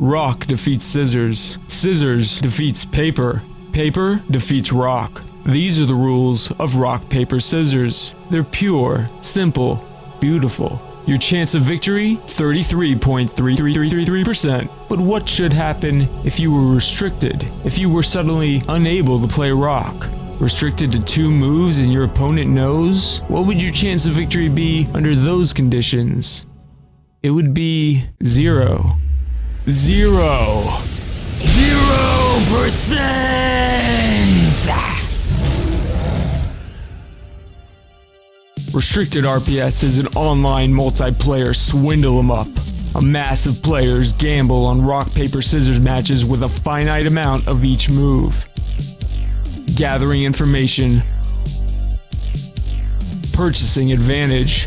Rock defeats scissors. Scissors defeats paper. Paper defeats rock. These are the rules of rock, paper, scissors. They're pure, simple, beautiful. Your chance of victory 33.3333%. But what should happen if you were restricted? If you were suddenly unable to play rock? Restricted to two moves and your opponent knows? What would your chance of victory be under those conditions? It would be zero. Zero. Zero percent! Restricted RPS is an online multiplayer swindle 'em up. A mass of players gamble on rock, paper, scissors matches with a finite amount of each move. Gathering information, purchasing advantage,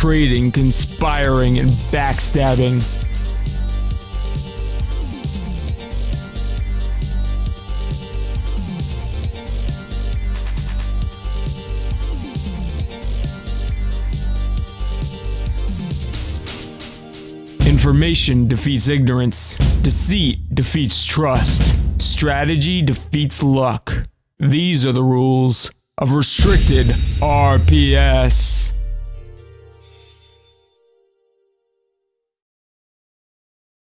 trading, conspiring, and backstabbing. Information defeats ignorance. Deceit defeats trust. Strategy defeats luck. These are the rules of restricted RPS.